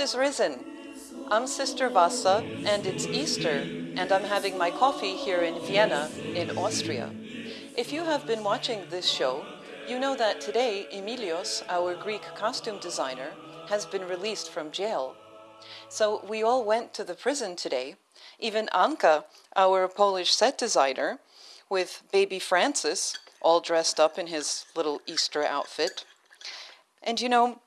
Is risen. I'm Sister Vassa, and it's Easter, and I'm having my coffee here in Vienna, in Austria. If you have been watching this show, you know that today Emilios, our Greek costume designer, has been released from jail. So we all went to the prison today. Even Anka, our Polish set designer, with baby Francis, all dressed up in his little Easter outfit. And you know,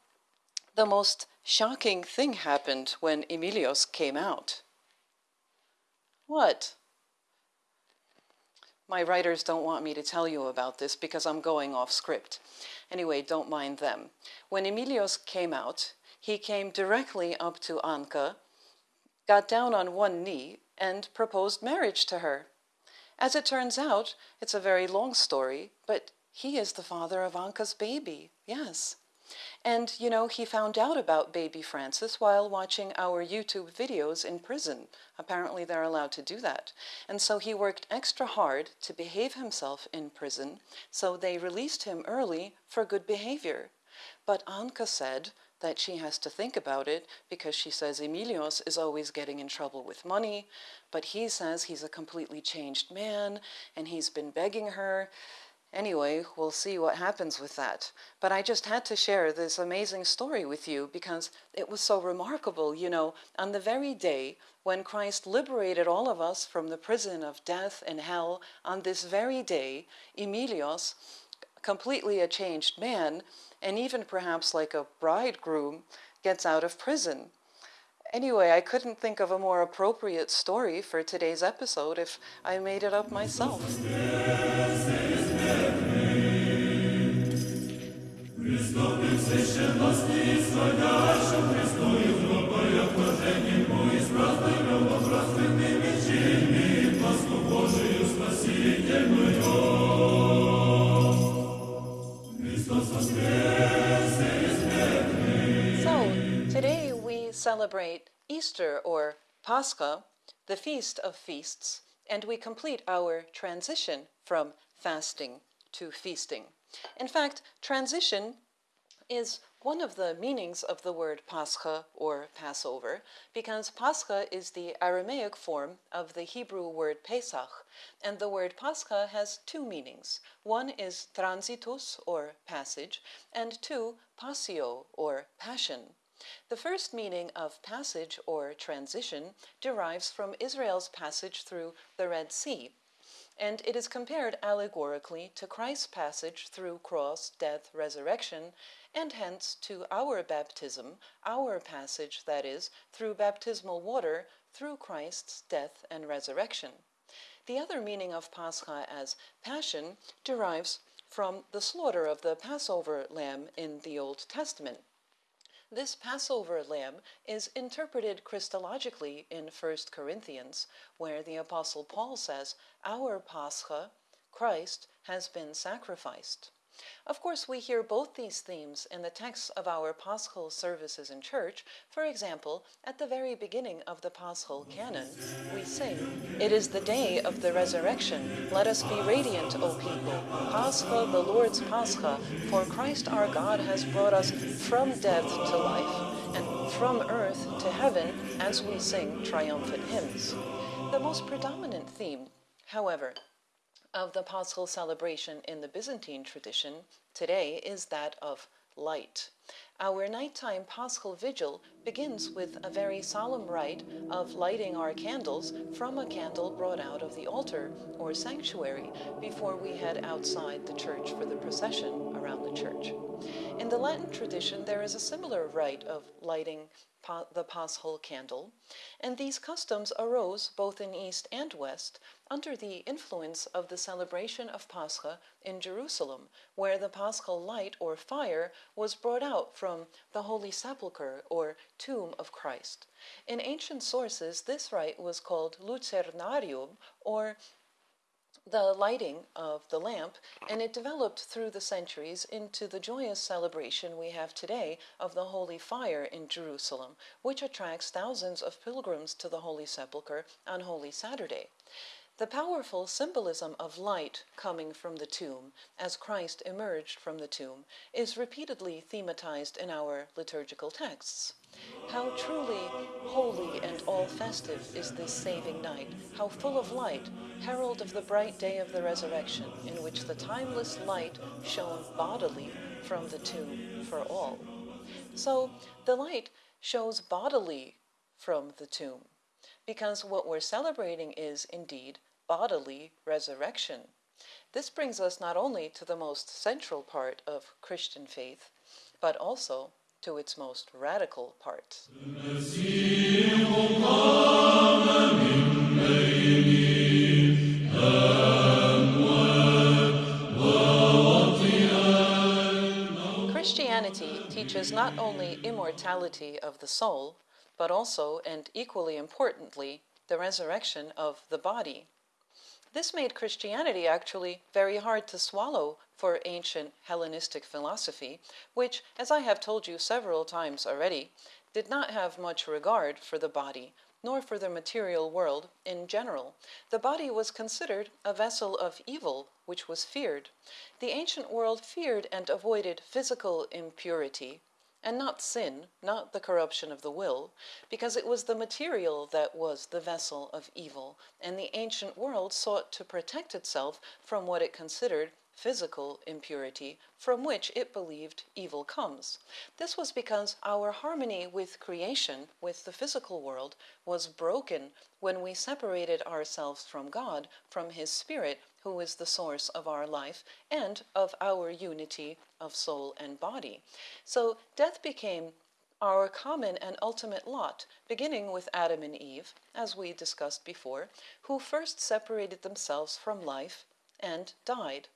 the most shocking thing happened when Emilios came out. What? My writers don't want me to tell you about this because I'm going off script. Anyway, don't mind them. When Emilios came out, he came directly up to Anka, got down on one knee, and proposed marriage to her. As it turns out, it's a very long story, but he is the father of Anka's baby, yes. And, you know, he found out about baby Francis while watching our YouTube videos in prison. Apparently they're allowed to do that. And so he worked extra hard to behave himself in prison, so they released him early for good behavior. But Anka said that she has to think about it because she says Emilios is always getting in trouble with money, but he says he's a completely changed man and he's been begging her. Anyway, we'll see what happens with that. But I just had to share this amazing story with you because it was so remarkable. You know, on the very day when Christ liberated all of us from the prison of death and hell, on this very day, Emilios, completely a changed man, and even perhaps like a bridegroom, gets out of prison. Anyway, I couldn't think of a more appropriate story for today's episode if I made it up myself. Celebrate Easter or Pascha, the feast of feasts, and we complete our transition from fasting to feasting. In fact, transition is one of the meanings of the word Pascha or Passover, because Pascha is the Aramaic form of the Hebrew word Pesach, and the word Pascha has two meanings. One is transitus or passage, and two, passio or passion. The first meaning of passage or transition derives from Israel's passage through the Red Sea and it is compared allegorically to Christ's passage through cross, death, resurrection, and hence to our baptism, our passage, that is, through baptismal water, through Christ's death and resurrection. The other meaning of Pascha as passion derives from the slaughter of the Passover lamb in the Old Testament. This Passover lamb is interpreted Christologically in 1 Corinthians, where the Apostle Paul says, Our Pascha, Christ, has been sacrificed. Of course, we hear both these themes in the texts of our Paschal services in church. For example, at the very beginning of the Paschal canon, we sing, It is the day of the resurrection. Let us be radiant, O people. Pascha, the Lord's Pascha, for Christ our God has brought us from death to life, and from earth to heaven, as we sing triumphant hymns. The most predominant theme, however, of the Paschal celebration in the Byzantine tradition today is that of light. Our nighttime Paschal vigil begins with a very solemn rite of lighting our candles from a candle brought out of the altar or sanctuary before we head outside the church for the procession around the church. In the Latin tradition, there is a similar rite of lighting the Paschal candle, and these customs arose both in East and West under the influence of the celebration of Pascha in Jerusalem, where the Paschal light or fire was brought out from the Holy Sepulchre or tomb of Christ. In ancient sources, this rite was called lucernarium or the lighting of the lamp, and it developed through the centuries into the joyous celebration we have today of the Holy Fire in Jerusalem, which attracts thousands of pilgrims to the Holy Sepulchre on Holy Saturday. The powerful symbolism of light coming from the tomb, as Christ emerged from the tomb, is repeatedly thematized in our liturgical texts. How truly holy and all festive is this saving night, how full of light, herald of the bright day of the resurrection, in which the timeless light shone bodily from the tomb for all. So the light shows bodily from the tomb, because what we're celebrating is indeed bodily resurrection. This brings us not only to the most central part of Christian faith, but also to its most radical parts. Christianity teaches not only immortality of the soul, but also, and equally importantly, the resurrection of the body. This made Christianity actually very hard to swallow for ancient Hellenistic philosophy, which, as I have told you several times already, did not have much regard for the body, nor for the material world in general. The body was considered a vessel of evil, which was feared. The ancient world feared and avoided physical impurity, and not sin, not the corruption of the will, because it was the material that was the vessel of evil, and the ancient world sought to protect itself from what it considered physical impurity, from which it believed evil comes. This was because our harmony with creation, with the physical world, was broken when we separated ourselves from God, from His Spirit, who is the source of our life and of our unity of soul and body. So death became our common and ultimate lot, beginning with Adam and Eve, as we discussed before, who first separated themselves from life and died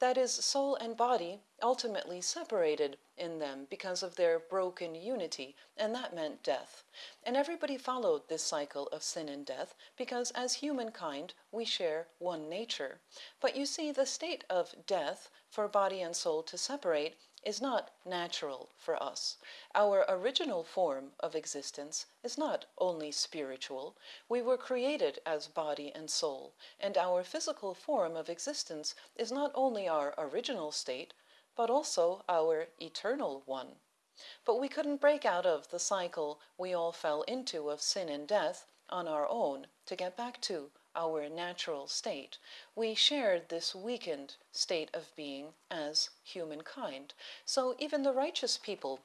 that is, soul and body ultimately separated in them because of their broken unity, and that meant death. And everybody followed this cycle of sin and death because, as humankind, we share one nature. But you see, the state of death for body and soul to separate is not natural for us. Our original form of existence is not only spiritual. We were created as body and soul, and our physical form of existence is not only our original state, but also our eternal one. But we couldn't break out of the cycle we all fell into of sin and death on our own to get back to our natural state. We shared this weakened state of being as humankind. So even the righteous people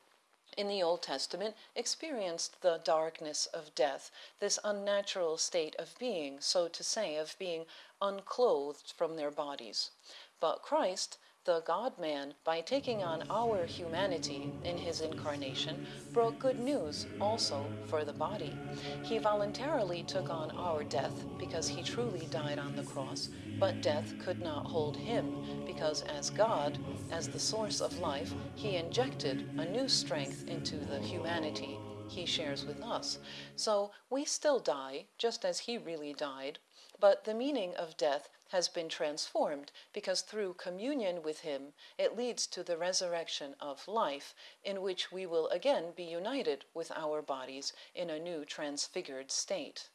in the Old Testament experienced the darkness of death, this unnatural state of being, so to say, of being unclothed from their bodies. But Christ the God man, by taking on our humanity in his incarnation, brought good news also for the body. He voluntarily took on our death because he truly died on the cross, but death could not hold him because, as God, as the source of life, he injected a new strength into the humanity he shares with us. So we still die, just as he really died, but the meaning of death has been transformed because through communion with Him it leads to the resurrection of life, in which we will again be united with our bodies in a new transfigured state.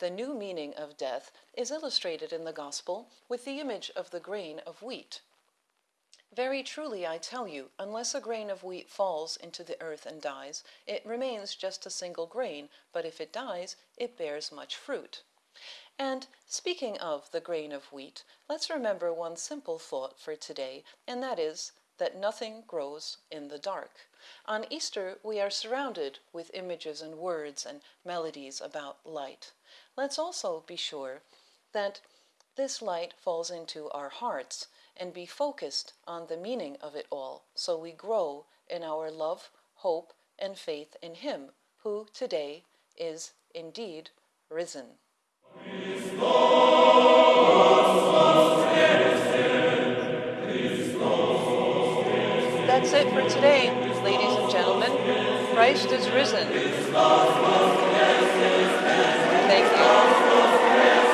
The new meaning of death is illustrated in the Gospel with the image of the grain of wheat. Very truly, I tell you, unless a grain of wheat falls into the earth and dies, it remains just a single grain, but if it dies, it bears much fruit. And speaking of the grain of wheat, let's remember one simple thought for today, and that is that nothing grows in the dark. On Easter, we are surrounded with images and words and melodies about light. Let's also be sure that this light falls into our hearts and be focused on the meaning of it all so we grow in our love, hope, and faith in Him who today is indeed risen. That's it for today, ladies and gentlemen. Christ is risen. Thank you.